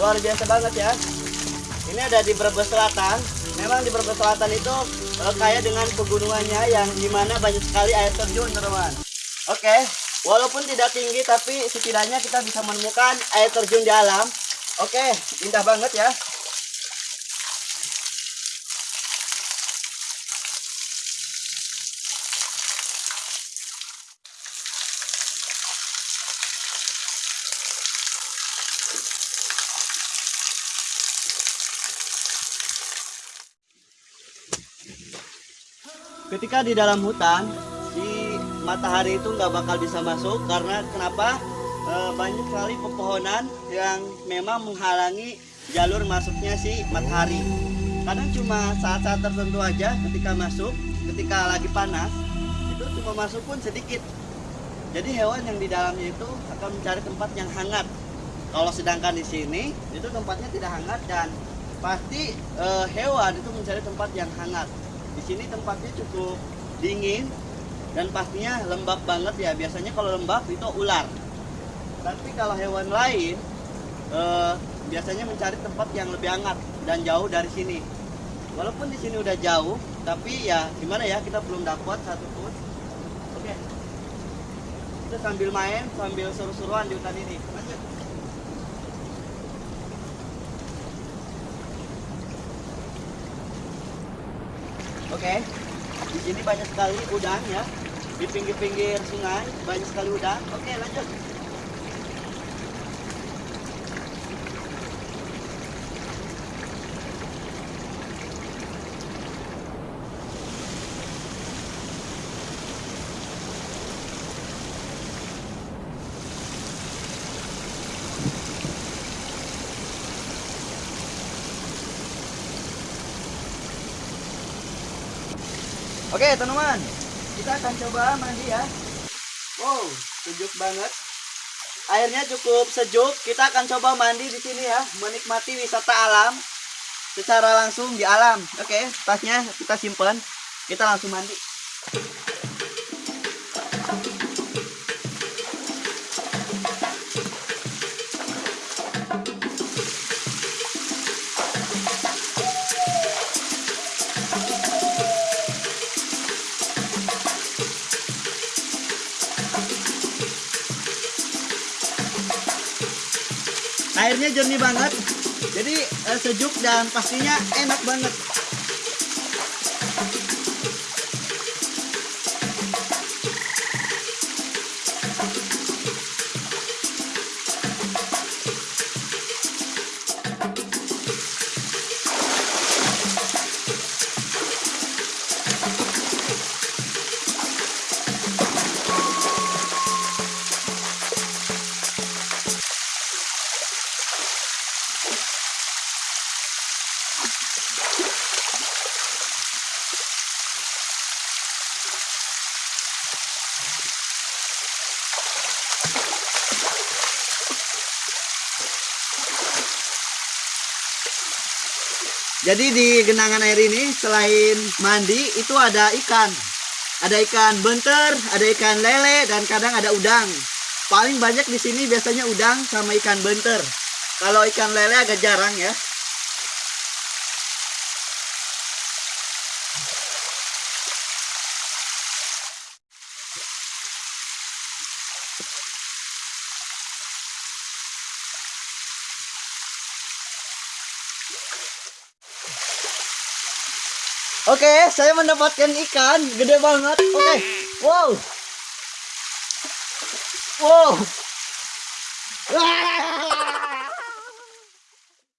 luar biasa banget ya. Ini ada di Brebes Selatan. Memang di Brebes Selatan itu kaya dengan pegunungannya yang di mana banyak sekali air terjun teman-teman. Oke, walaupun tidak tinggi tapi setidaknya kita bisa menemukan air terjun di alam. Oke, indah banget ya. Ketika di dalam hutan si matahari itu nggak bakal bisa masuk karena kenapa? E, banyak sekali pepohonan yang memang menghalangi jalur masuknya si matahari. Kadang cuma saat-saat tertentu aja ketika masuk ketika lagi panas itu cuma masuk pun sedikit. Jadi hewan yang di dalamnya itu akan mencari tempat yang hangat. Kalau sedangkan di sini itu tempatnya tidak hangat dan pasti e, hewan itu mencari tempat yang hangat di sini tempatnya cukup dingin dan pastinya lembab banget ya. Biasanya kalau lembab itu ular. Tapi kalau hewan lain eh, biasanya mencari tempat yang lebih hangat dan jauh dari sini. Walaupun di sini udah jauh, tapi ya gimana ya kita belum dapat satu pun. Oke. Kita sambil main, sambil seru-seruan di hutan ini. Lanjut. Oke, di sini banyak sekali udang ya. Di pinggir-pinggir sungai banyak sekali udang. Oke, lanjut. Oke teman-teman, kita akan coba mandi ya. Wow, sejuk banget. Airnya cukup sejuk. Kita akan coba mandi di sini ya, menikmati wisata alam secara langsung di alam. Oke, tasnya kita simpan. Kita langsung mandi. Airnya jernih banget. Jadi eh, sejuk dan pastinya enak banget Jadi di genangan air ini selain mandi itu ada ikan. Ada ikan benter, ada ikan lele dan kadang ada udang. Paling banyak di sini biasanya udang sama ikan benter. Kalau ikan lele agak jarang ya. Oke, saya mendapatkan ikan gede banget. Oke, wow, wow, Wah!